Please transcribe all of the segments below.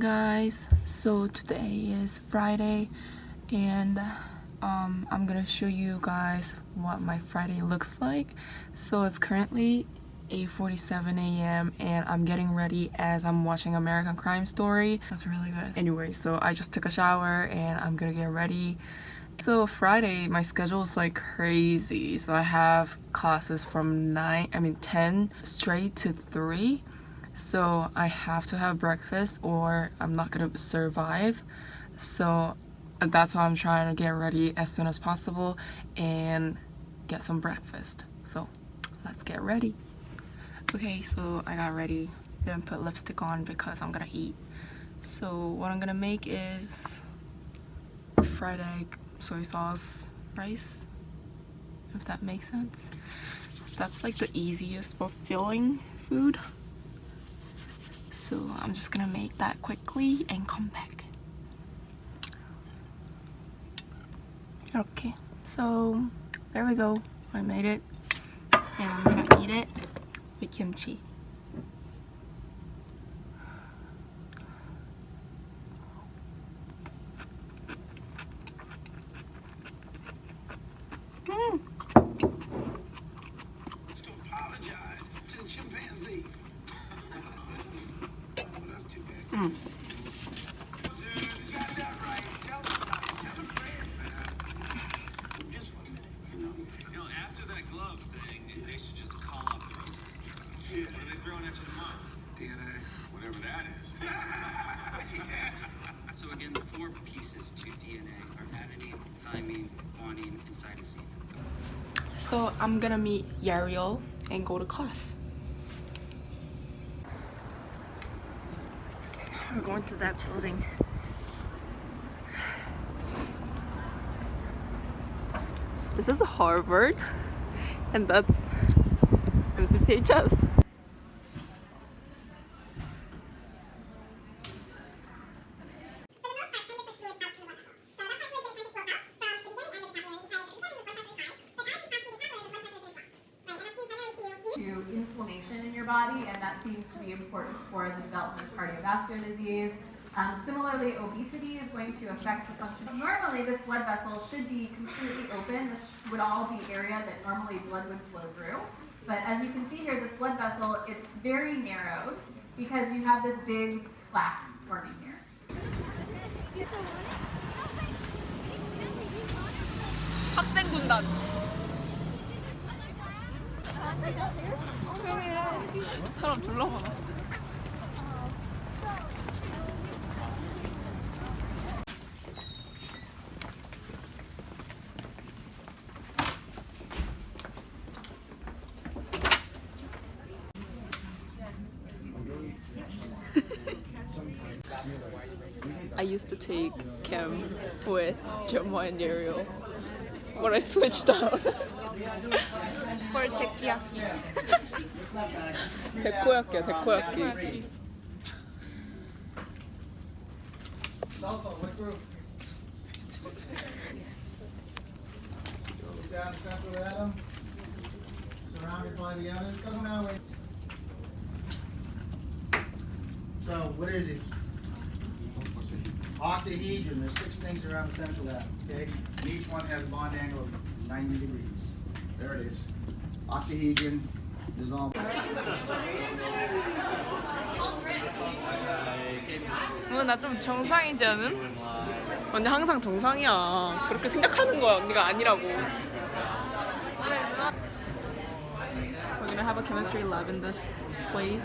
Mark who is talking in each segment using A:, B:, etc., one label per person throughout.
A: guys so today is friday and um, i'm gonna show you guys what my friday looks like so it's currently 8:47 a.m. and I'm getting ready as I'm watching American Crime Story. That's really good. Anyway, so I just took a shower and I'm gonna get ready. So Friday, my schedule is like crazy. So I have classes from 9, I mean 10 straight to 3 so I have to have breakfast or I'm not gonna survive. So uh, that's why I'm trying to get ready as soon as possible and get some breakfast. So let's get ready. Okay so I got ready. Didn't put lipstick on because I'm gonna eat. So what I'm gonna make is fried egg soy sauce rice if that makes sense. That's like the easiest but filling food so I'm just gonna make that quickly and come back. Okay so there we go. I made it. And I'm gonna eat it with kimchi
B: So again, the four pieces to DNA are adenine, thymine, guanine, and cytosine.
A: So I'm gonna meet Yariel and go to class. We're going to that building. This is Harvard and that's MCPHS.
C: to inflammation in your body, and that seems to be important for the development of cardiovascular disease. Um, similarly, obesity is going to affect the function. Normally, this blood vessel should be completely open. This would all be area that normally blood would flow through. But as you can see here, this blood vessel, it's very narrowed because you have this big plaque forming here.
A: 학생군단. 사람 졸라 많아. I used to take chem with Gemma and Ariel, but I switched out.
D: for tekkiyaki.
A: 데코야끼야 데코야끼.
E: Down the central atom, surrounded by the others. Come on, wait. So, what is it? Octahedron. There's six things around the central atom, okay? And each one has a bond angle of 90 degrees. There it is. Octahedron. There's all.
A: 오늘 나좀 정상이지 않음? 언니 항상 정상이야. 그렇게 생각하는 거야 언니가 아니라고. We're gonna have a chemistry lab in this place.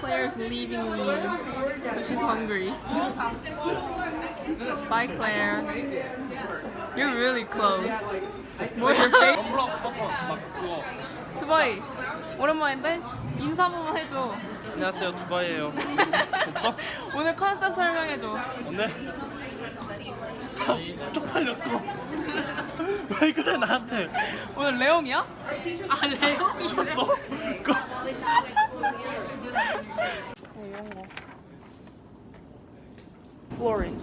A: Claire's leaving me because she's hungry. Bye Claire. You're really close. 뭐 your face? 두바이 오랜만인데 인사 한 번만 해줘.
F: 안녕하세요 두바이예요 됐어?
A: 오늘 컨셉 설명해줘.
F: 오늘 쪽팔렸고 왜 그래 나한테
A: 오늘 레옹이야?
D: 아 레옹이
F: 쳤어? 그
A: 어, 이런 거. exploring.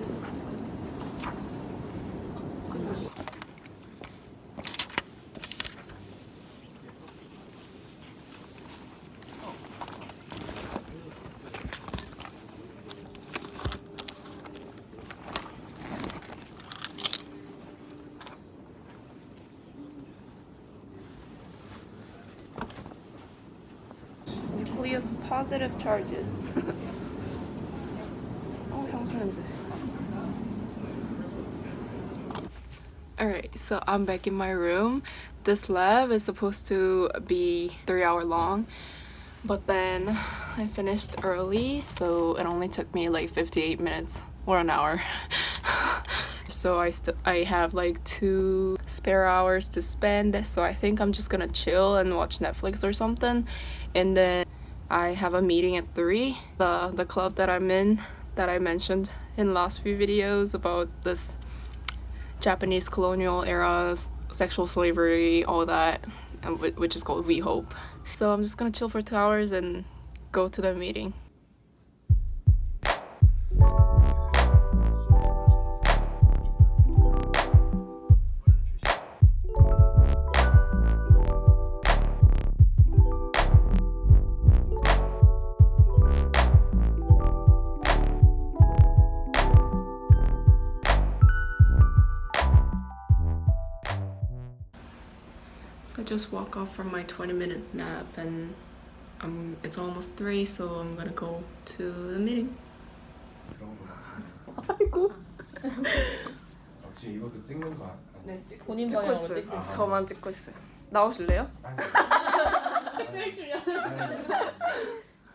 A: nucleus positive charges. Alright, so I'm back in my room. This lab is supposed to be three hour long, but then I finished early, so it only took me like 58 minutes or an hour. so I, still I have like two spare hours to spend, so I think I'm just gonna chill and watch Netflix or something. And then I have a meeting at 3, the, the club that I'm in that I mentioned in the last few videos about this Japanese colonial eras, sexual slavery, all that, which is called We Hope. So I'm just gonna chill for two hours and go to the meeting. Just woke up from my 20 minute nap and um, it's almost 3 so I'm gonna go to the meeting. 아이고
G: 어, 지금 이것도 찍는 거 아니야?
A: 본인 찍고 있어요. 저만 찍고 있어요. 나오실래요?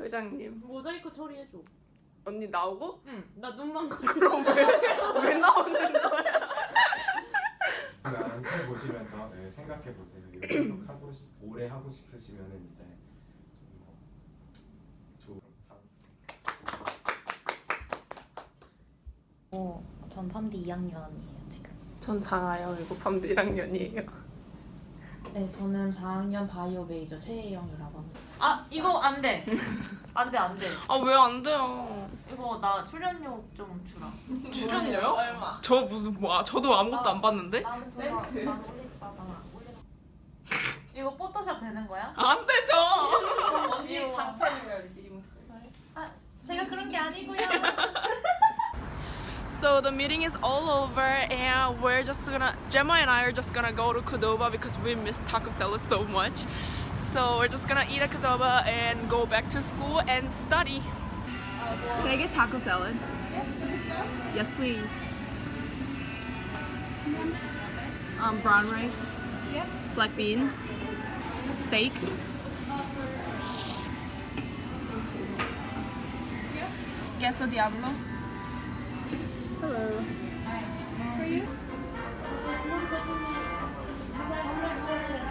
A: 회장님
H: 모자이크 처리해줘.
A: 언니 나오고?
H: 응. 나 눈만 가.
A: 그럼 왜, 왜 나오는 거야?
G: 그냥 해 보시면서 네, 생각해 보세요. 계속 하고 싶, 오래 하고 싶으시면은 이제 다음
I: 어, 전 팜디 2학년이에요 지금.
A: 전 장아요. 이거 밤디랑 년이에요.
I: 네, 저는 4학년 바이오 메이저 최혜영이라고 합니다.
H: 아 이거 안 돼. 안 돼, 안 돼.
A: 아 왜 안 돼요?
H: 이거 나 출연료 좀 주라.
A: 출연료요? 얼마? 저 무슨 뭐 저도 아무것도 안 봤는데?
I: 센트. 난 올리지 마, 나 올리지
H: 이거 포토샵 되는 거야?
A: 안 되죠.
H: 언니 자체는 아, 제가 그런 게 아니고요.
A: So the meeting is all over and we're just gonna Gemma and I are just gonna go to Qdoba because we miss taco salad so much. So we're just gonna eat a Qdoba and go back to school and study. Can I get taco salad? Yes, please. Um, brown rice. Black beans. Steak. Queso diablo. Hello. 음,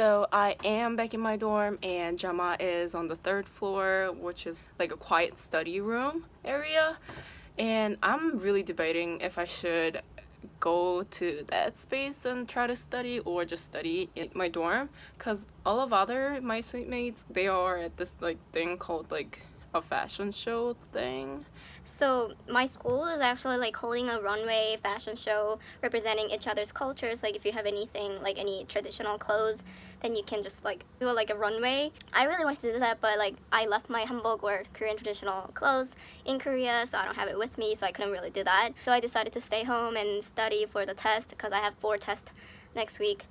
A: So I am back in my dorm and Jama is on the third floor, which is like a quiet study room area. And I'm really debating if I should go to that space and try to study or just study in my dorm because all of other my suite mates they are at this like thing called like a fashion show thing
J: So my school is actually like holding a runway fashion show representing each other's cultures. Like if you have anything like any traditional clothes, then you can just like do like a runway. I really wanted to do that, but like I left my hanbok or Korean traditional clothes in Korea, so I don't have it with me, so I couldn't really do that. So I decided to stay home and study for the test because I have four tests next week.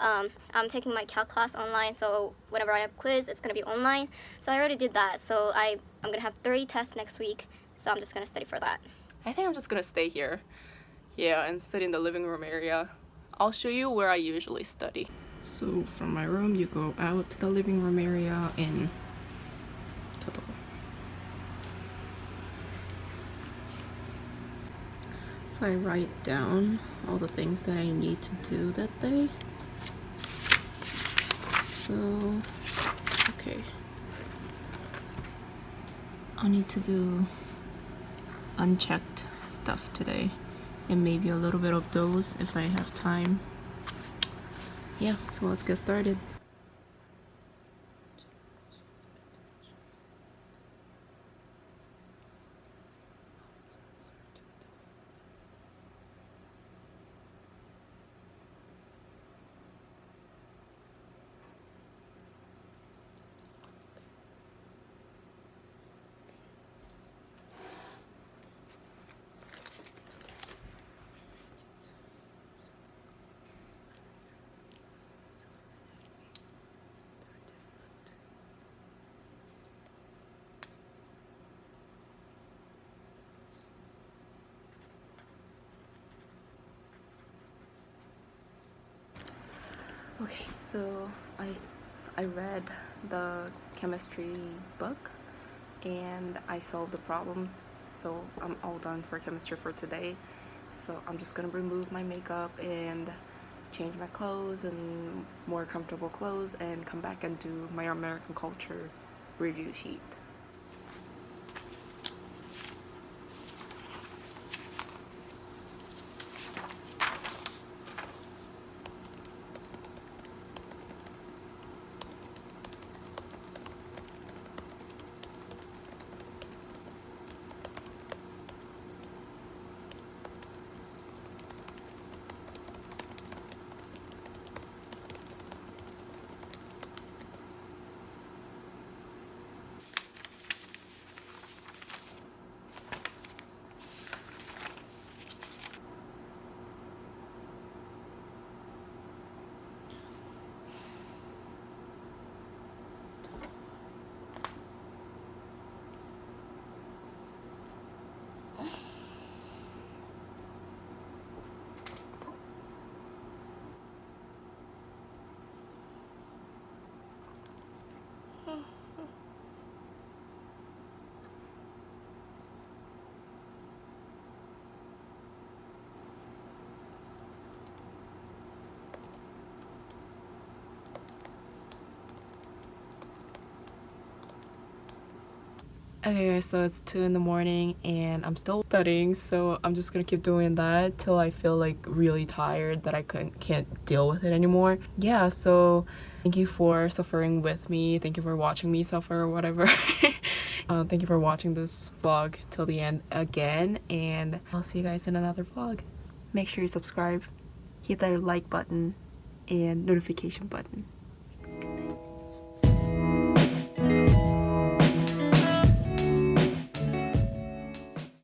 J: Um, I'm taking my calc class online, so whenever I have quiz, it's gonna be online. So I already did that. So I I'm gonna have three tests next week. So I'm just gonna study for that.
A: I think I'm just gonna stay here. Yeah, and study in the living room area. I'll show you where I usually study. So from my room, you go out to the living room area in Todo. So I write down all the things that I need to do that day. So, okay. I need to do unchecked stuff today and maybe a little bit of those if I have time. Yeah, so let's get started. Okay, so I, I read the chemistry book and I solved the problems. So I'm all done for chemistry for today. So I'm just gonna remove my makeup and change my clothes and more comfortable clothes and come back and do my American culture review sheet. Okay guys, so it's 2 in the morning and I'm still studying so I'm just gonna keep doing that till I feel like really tired that I couldn't, can't deal with it anymore. Yeah, so thank you for suffering with me. Thank you for watching me suffer or whatever. uh, thank you for watching this vlog till the end again and I'll see you guys in another vlog. Make sure you subscribe, hit that like button and notification button.